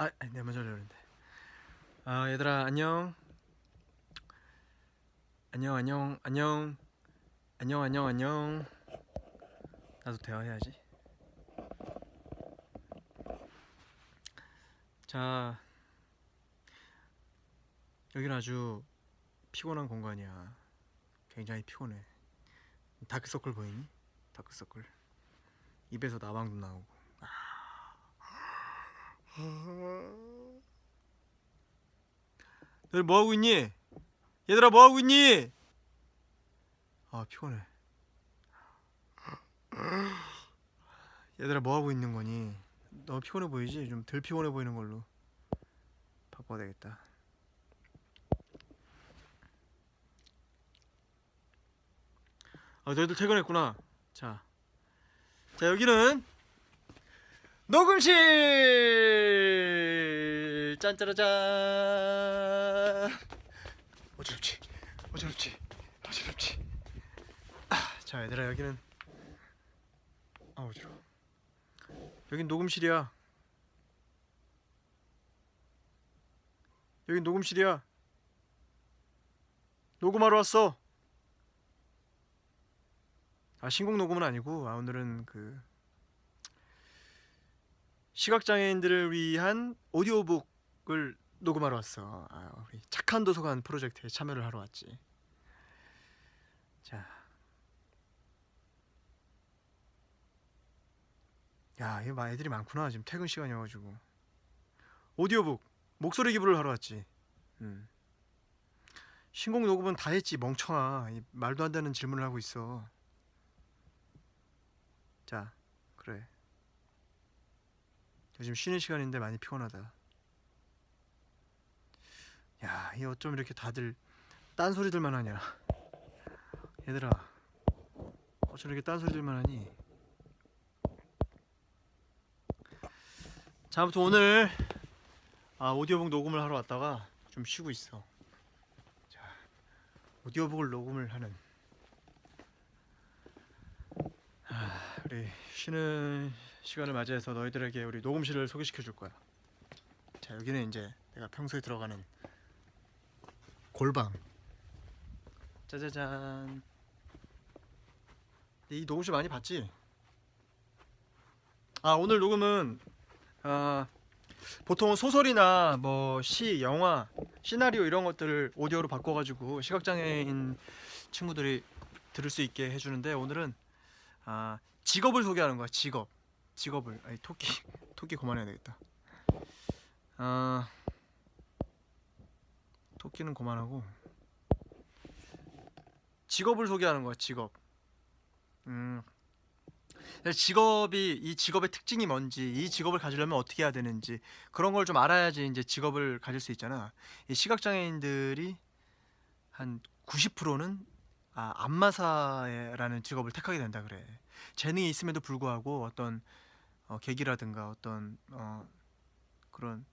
아, 내가 먼저 하려는데. 아, 얘들아, 안녕. 안녕, 안녕, 안녕. 안녕, 안녕, 안녕. 나도 대화해야지. 자, 여기는 아주 피곤한 공간이야. 굉장히 피곤해. 다크서클 보이니? 다크서클. 입에서 나방도 나오고. 너희 뭐 하고 있니? 얘들아 뭐 하고 있니? 아 피곤해. 얘들아 뭐 하고 있는 거니? 너무 피곤해 보이지? 좀 덜 피곤해 보이는 걸로 바꿔야 되겠다. 아 너희들 퇴근했구나. 자, 자 여기는 녹음실 짠짜라짠 어지럽지? 어지럽지? 어지럽지? 아, 자 얘들아 여기는 아 어지러워. 여긴 녹음실이야. 여긴 녹음실이야. 녹음하러 왔어. 아 신곡 녹음은 아니고 아 오늘은 그 시각장애인들을 위한 오디오북 을 녹음하러 왔어. 아, 우리 착한 도서관 프로젝트에 참여를 하러 왔지. 자, 야, 막 애들이 많구나. 지금 퇴근 시간이어가지고 오디오북 목소리 기부를 하러 왔지. 음. 신곡 녹음은 다 했지 멍청아. 이 말도 안 되는 질문을 하고 있어. 자, 그래. 요즘 쉬는 시간인데 많이 피곤하다. 야, 이 어쩜 이렇게 다들 딴 소리들만 하냐? 얘들아, 어쩜 이렇게 딴 소리들만 하니? 자, 아무튼 오늘 아, 오디오북 녹음을 하러 왔다가 좀 쉬고 있어. 자, 오디오북을 녹음을 하는 아, 우리 쉬는 시간을 맞이해서 너희들에게 우리 녹음실을 소개시켜 줄 거야. 자, 여기는 이제 내가 평소에 들어가는 골방. 짜자잔. 이 녹음실 많이 봤지? 아, 오늘 녹음은 아, 보통 소설이나 뭐 시, 영화, 시나리오 이런 것들을 오디오로 바꿔 가지고 시각장애인 친구들이 들을 수 있게 해 주는데 오늘은 아, 직업을 소개하는 거야. 직업. 직업을 아니 토끼 토끼 그만해야 되겠다. 아 토끼는 그만하고 직업을 소개하는 거야. 직업. 음 직업이 이 직업의 특징이 뭔지 이 직업을 가지려면 어떻게 해야 되는지 그런 걸 좀 알아야지 이제 직업을 가질 수 있잖아. 이 시각장애인들이 한 90%는 아, 안마사라는 직업을 택하게 된다 그래. 재능이 있음에도 불구하고 어떤 어, 계기라든가 어떤 어, 그런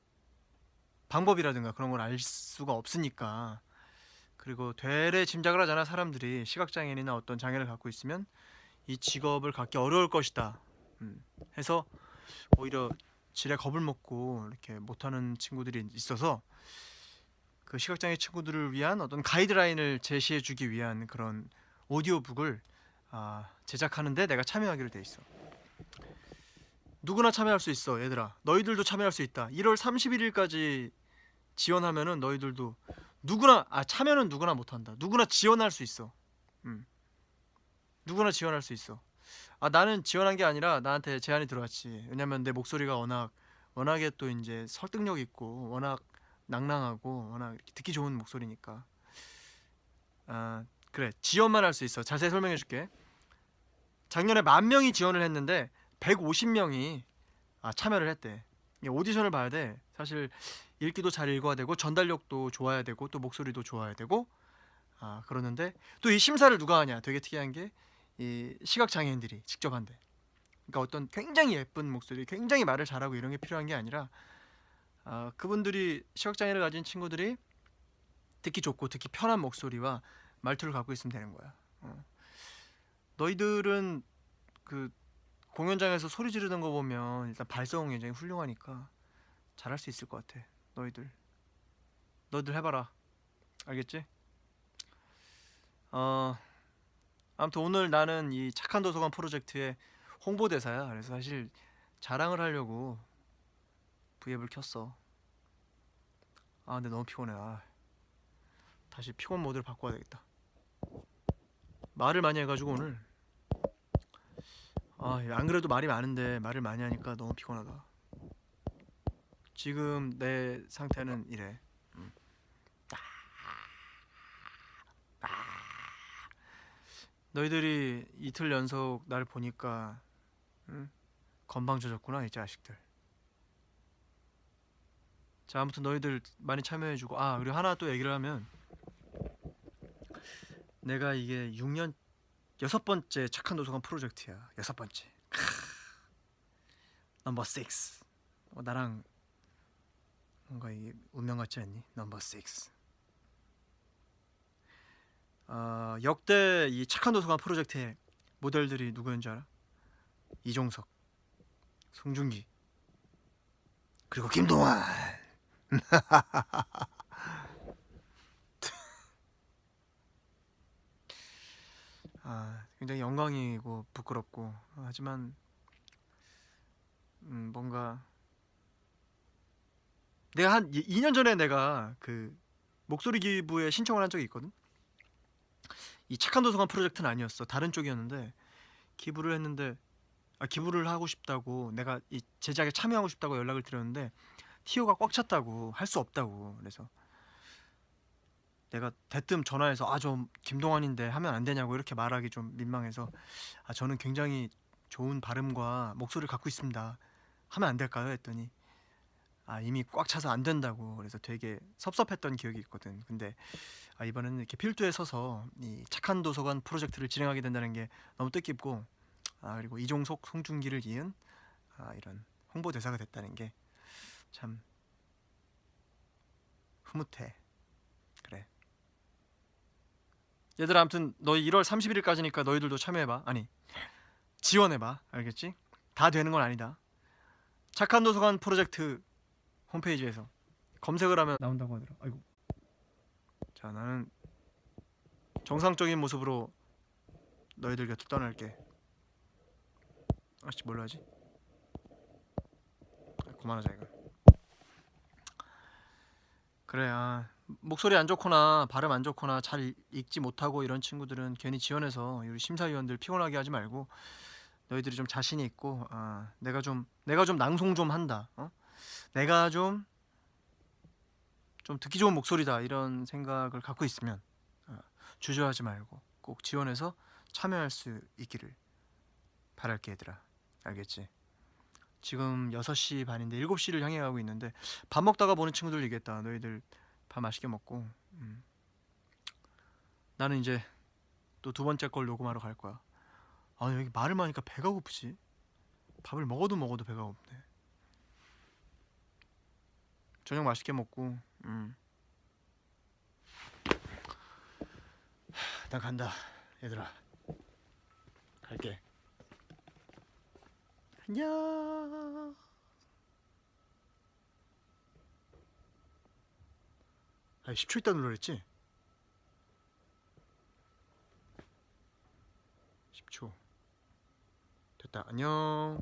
방법이라든가 그런 걸 알 수가 없으니까. 그리고 되레 짐작을 하잖아 사람들이. 시각장애인이나 어떤 장애를 갖고 있으면 이 직업을 갖기 어려울 것이다. 음, 해서 오히려 지레 겁을 먹고 이렇게 못하는 친구들이 있어서 그 시각장애 친구들을 위한 어떤 가이드라인을 제시해주기 위한 그런 오디오북을 아, 제작하는데 내가 참여하기로 돼 있어. 누구나 참여할 수 있어, 얘들아. 너희들도 참여할 수 있다. 1월 31일까지 지원하면은 너희들도 누구나 아 참여는 누구나 못한다. 누구나 지원할 수 있어. 음. 누구나 지원할 수 있어. 아 나는 지원한 게 아니라 나한테 제안이 들어왔지. 왜냐면 내 목소리가 워낙 워낙에 또 이제 설득력 있고 워낙 낭낭하고 워낙 듣기 좋은 목소리니까. 아 그래 지원만 할 수 있어. 자세히 설명해 줄게. 작년에 만 명이 지원을 했는데 150명이 아, 참여를 했대. 오디션을 봐야 돼. 사실 읽기도 잘 읽어야 되고 전달력도 좋아야 되고 또 목소리도 좋아야 되고 아 그러는데 또 이 심사를 누가 하냐? 되게 특이한 게 이 시각 장애인들이 직접 한대. 그러니까 어떤 굉장히 예쁜 목소리, 굉장히 말을 잘하고 이런 게 필요한 게 아니라 아, 그분들이 시각 장애를 가진 친구들이 듣기 좋고 듣기 편한 목소리와 말투를 갖고 있으면 되는 거야. 어. 너희들은 그 공연장에서 소리 지르는 거 보면 일단 발성은 굉장히 훌륭하니까 잘할 수 있을 것 같아. 너희들. 너희들 해봐라. 알겠지? 어 아무튼 오늘 나는 이 착한 도서관 프로젝트의 홍보대사야. 그래서 사실 자랑을 하려고 브이앱을 켰어. 아 근데 너무 피곤해. 아. 다시 피곤 모드를 바꿔야 되겠다. 말을 많이 해가지고 오늘 아 안 그래도 말이 많은데 말을 많이 하니까 너무 피곤하다. 지금 내 상태는 이래. 음. 너희들이 이틀 연속 날 보니까 응? 건방져졌구나 이 자식들. 자 아무튼 너희들 많이 참여해주고 아 그리고 하나 또 얘기를 하면 내가 이게 6년 여섯 번째 착한 도서관 프로젝트야. 여섯 번째. 크. 넘버 6 어, 나랑 뭔가 이게 운명 같지 않니? 넘버 6 어, 역대 이 착한 도서관 프로젝트의 모델들이 누구였는지 알아? 이종석 송중기 그리고 김동완 아, 굉장히 영광이고 부끄럽고 하지만 음, 뭔가 내가 한 2년 전에 내가 그 목소리 기부에 신청을 한 적이 있거든. 이 착한 도서관 프로젝트는 아니었어. 다른 쪽이었는데 기부를 했는데 아, 기부를 하고 싶다고 내가 이 제작에 참여하고 싶다고 연락을 드렸는데 티오가 꽉 찼다고 할 수 없다고 그래서 내가 대뜸 전화해서 아 좀 김동완인데 하면 안 되냐고 이렇게 말하기 좀 민망해서 아 저는 굉장히 좋은 발음과 목소리를 갖고 있습니다. 하면 안 될까요? 했더니 아 이미 꽉 차서 안 된다고 그래서 되게 섭섭했던 기억이 있거든. 근데 아 이번에는 이렇게 필두에 서서 이 착한 도서관 프로젝트를 진행하게 된다는 게 너무 뜻깊고 아 그리고 이종석 송중기를 이은 아 이런 홍보 대사가 됐다는 게 참 흐뭇해. 그래. 얘들아 아무튼 너희 1월 31일까지니까 너희들도 참여해봐. 아니 지원해봐. 알겠지? 다 되는 건 아니다. 착한 도서관 프로젝트 홈페이지에서 검색을 하면 나온다고 하더라. 아이고. 자 나는 정상적인 모습으로 너희들 곁을 떠날게. 아씨 뭘로 하지? 아, 그만하자 이거. 그래 아 목소리 안 좋거나 발음 안 좋거나 잘 읽지 못하고 이런 친구들은 괜히 지원해서 우리 심사위원들 피곤하게 하지 말고 너희들이 좀 자신이 있고 아 내가 좀 내가 좀 낭송 좀 한다. 어? 내가 좀좀 듣기 좋은 목소리다 이런 생각을 갖고 있으면 어, 주저하지 말고 꼭 지원해서 참여할 수 있기를 바랄게 얘들아 알겠지? 지금 6시 반인데 7시를 향해 가고 있는데 밥 먹다가 보는 친구들 얘기했다 너희들 밥 맛있게 먹고 음. 나는 이제 또 두 번째 걸 녹음하러 갈 거야. 아 여기 말을 많으니까 배가 고프지. 밥을 먹어도 먹어도 배가 고프네. 저녁 맛있게 먹고 음. 하, 난 간다 얘들아. 갈게. 안녕 아 10초 있다 눌러랬지? 10초. 됐다. 안녕